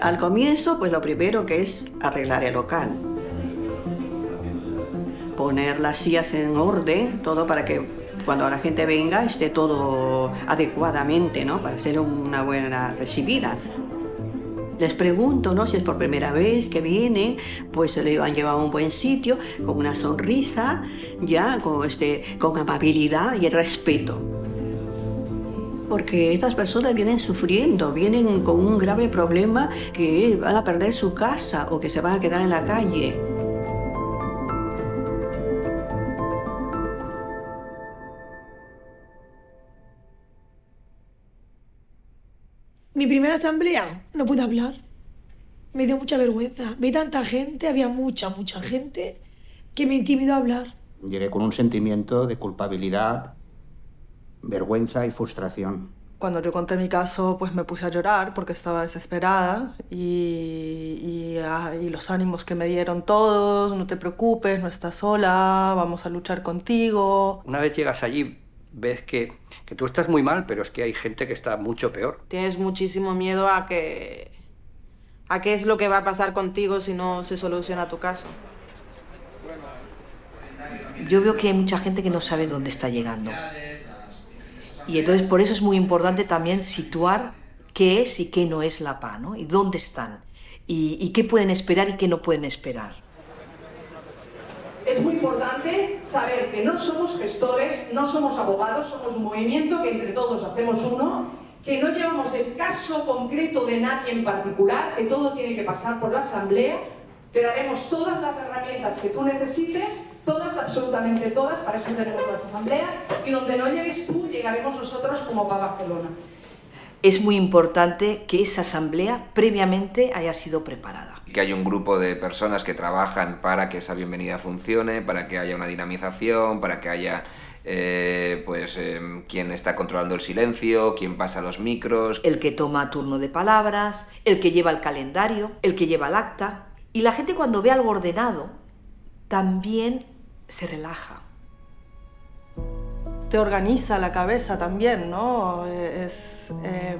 Al comienzo, pues lo primero que es arreglar el local. Poner las sillas en orden, todo para que cuando la gente venga esté todo adecuadamente, ¿no? Para ser una buena recibida. Les pregunto, ¿no? Si es por primera vez que vienen, pues le han llevado a un buen sitio, con una sonrisa, ya, con, este, con amabilidad y el respeto. Porque estas personas vienen sufriendo, vienen con un grave problema que van a perder su casa o que se van a quedar en la calle. Mi primera asamblea, no pude hablar. Me dio mucha vergüenza. Vi tanta gente, había mucha, mucha gente, que me intimidó a hablar. Llegué con un sentimiento de culpabilidad, vergüenza y frustración. Cuando yo conté mi caso, pues me puse a llorar porque estaba desesperada y, y, ah, y, los ánimos que me dieron todos, no te preocupes, no estás sola, vamos a luchar contigo. Una vez llegas allí, ves que, que tú estás muy mal, pero es que hay gente que está mucho peor. Tienes muchísimo miedo a que... a qué es lo que va a pasar contigo si no se soluciona tu caso. Yo veo que hay mucha gente que no sabe dónde está llegando. Y entonces por eso es muy importante también situar qué es y qué no es la PA, ¿no? Y dónde están. Y, y qué pueden esperar y qué no pueden esperar. Es muy importante saber que no somos gestores, no somos abogados, somos un movimiento que entre todos hacemos uno, que no llevamos el caso concreto de nadie en particular, que todo tiene que pasar por la asamblea, te daremos todas las herramientas que tú necesites, todas, absolutamente todas, para eso tenemos las asambleas, y donde no llegues tú, llegaremos nosotros como para Barcelona. Es muy importante que esa asamblea previamente haya sido preparada que hay un grupo de personas que trabajan para que esa bienvenida funcione, para que haya una dinamización, para que haya eh, pues eh, quién está controlando el silencio, quién pasa los micros. El que toma turno de palabras, el que lleva el calendario, el que lleva el acta. Y la gente cuando ve algo ordenado también se relaja. Te organiza la cabeza también, ¿no? Es, eh,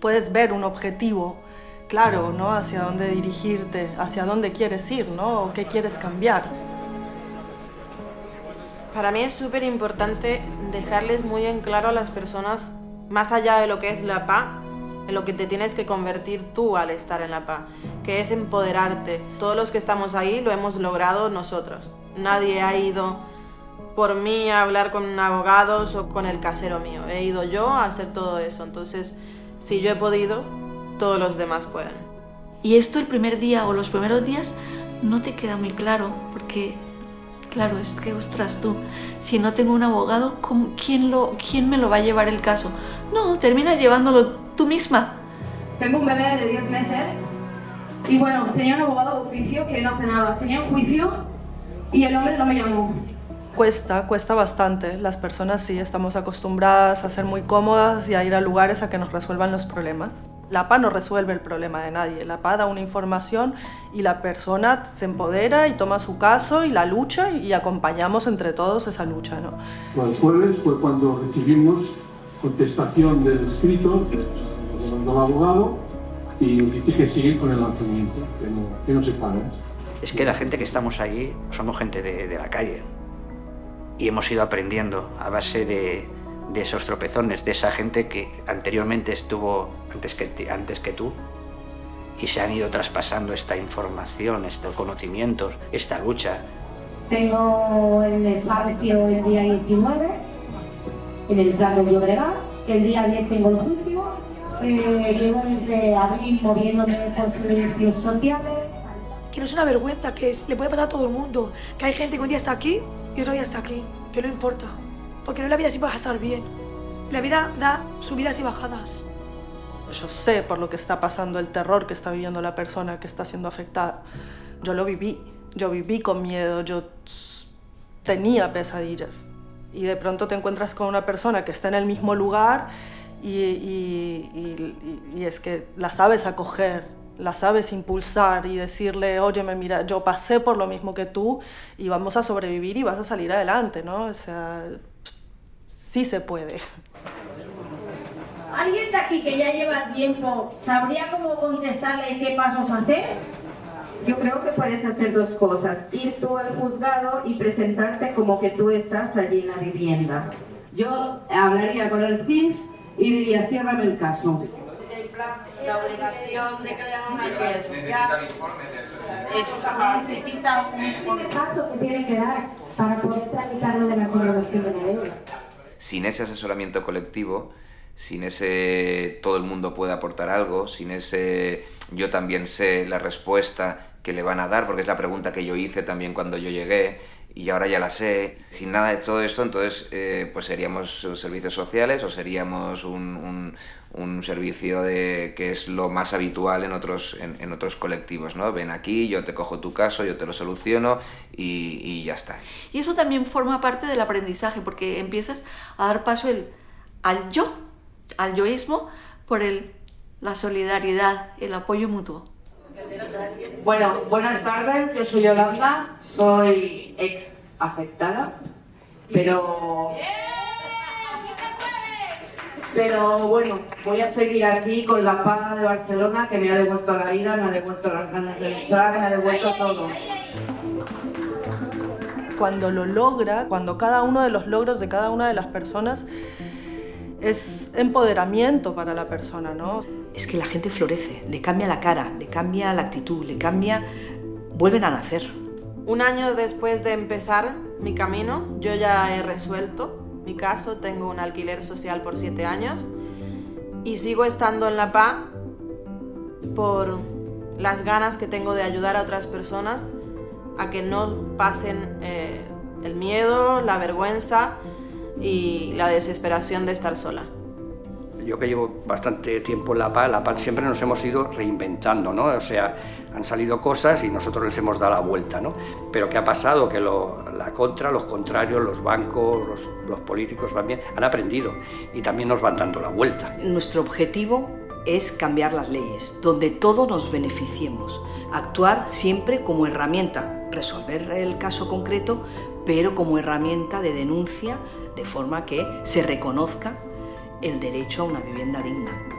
puedes ver un objetivo claro, ¿no? Hacia dónde dirigirte, hacia dónde quieres ir, ¿no? O qué quieres cambiar. Para mí es súper importante dejarles muy en claro a las personas, más allá de lo que es la PA, en lo que te tienes que convertir tú al estar en la PA, que es empoderarte. Todos los que estamos ahí lo hemos logrado nosotros. Nadie ha ido por mí a hablar con abogados o con el casero mío. He ido yo a hacer todo eso. Entonces, si yo he podido, todos los demás pueden. Y esto el primer día o los primeros días no te queda muy claro, porque claro, es que, ostras, tú, si no tengo un abogado, ¿quién, lo, ¿quién me lo va a llevar el caso? No, terminas llevándolo tú misma. Tengo un bebé de 10 meses y bueno, tenía un abogado de oficio que no hace nada. Tenía un juicio y el hombre no me llamó. Cuesta, cuesta bastante. Las personas sí estamos acostumbradas a ser muy cómodas y a ir a lugares a que nos resuelvan los problemas. La PA no resuelve el problema de nadie, la PA da una información y la persona se empodera y toma su caso y la lucha y acompañamos entre todos esa lucha. ¿no? El jueves fue cuando recibimos contestación del escrito del abogado y dije que seguir con el lanzamiento, que no, que no se paren. Es que la gente que estamos allí somos gente de, de la calle y hemos ido aprendiendo a base de, de esos tropezones, de esa gente que anteriormente estuvo antes que, antes que tú y se han ido traspasando esta información, estos conocimientos, esta lucha. Tengo el espacio el día 19, en el plan de Llobregat, el día 10 tengo el juicio, eh, llevo desde abril moviéndome por servicios sociales. Que no es una vergüenza, que es, le puede pasar a todo el mundo, que hay gente que un día está aquí y otro día está aquí, que no importa porque no la vida siempre va a estar bien. La vida da subidas y bajadas. Yo sé por lo que está pasando, el terror que está viviendo la persona que está siendo afectada. Yo lo viví, yo viví con miedo, yo tenía pesadillas. Y de pronto te encuentras con una persona que está en el mismo lugar y, y, y, y es que la sabes acoger, la sabes impulsar y decirle, óyeme, mira, yo pasé por lo mismo que tú y vamos a sobrevivir y vas a salir adelante, ¿no? O sea, sí se puede. ¿Alguien de aquí que ya lleva tiempo sabría cómo contestarle qué pasos hacer? Yo creo que puedes hacer dos cosas. Ir tú al juzgado y presentarte como que tú estás allí en la vivienda. Yo hablaría con el CINS y diría, ciérrame el caso. La obligación de crear una red social. Eso necesita un informe. paso que tiene que dar para poder tramitarlo de la colaboración de la deuda. Sin ese asesoramiento colectivo, sin ese todo el mundo puede aportar algo, sin ese yo también sé la respuesta que le van a dar, porque es la pregunta que yo hice también cuando yo llegué y ahora ya la sé. Sin nada de todo esto, entonces eh, pues seríamos servicios sociales o seríamos un, un, un servicio de, que es lo más habitual en otros, en, en, otros colectivos, ¿no? Ven aquí, yo te cojo tu caso, yo te lo soluciono y, y ya está. Y eso también forma parte del aprendizaje, porque empiezas a dar paso el, al yo, al yoísmo, por el, la solidaridad, el apoyo mutuo. Bueno, buenas tardes, yo soy Yolanda, soy ex afectada, pero... Pero bueno, voy a seguir aquí con la paga de Barcelona que me ha devuelto la vida, me ha devuelto las ganas de luchar, me ha devuelto todo. Cuando lo logra, cuando cada uno de los logros de cada una de las personas es empoderamiento para la persona, ¿no? Es que la gente florece, le cambia la cara, le cambia la actitud, le cambia... vuelven a nacer. Un año después de empezar mi camino, yo ya he resuelto mi caso, tengo un alquiler social por siete años y sigo estando en La Paz por las ganas que tengo de ayudar a otras personas a que no pasen eh, el miedo, la vergüenza y la desesperación de estar sola. Yo que llevo bastante tiempo en La Paz, La siempre nos hemos ido reinventando, ¿no? O sea, han salido cosas y nosotros les hemos dado la vuelta, ¿no? Pero ¿qué ha pasado? Que la contra, los contrarios, los bancos, los, los políticos también han aprendido y también nos van dando la vuelta. Nuestro objetivo es cambiar las leyes, donde todos nos beneficiemos, actuar siempre como herramienta, resolver el caso concreto, pero como herramienta de denuncia, de forma que se reconozca el derecho a una vivienda digna.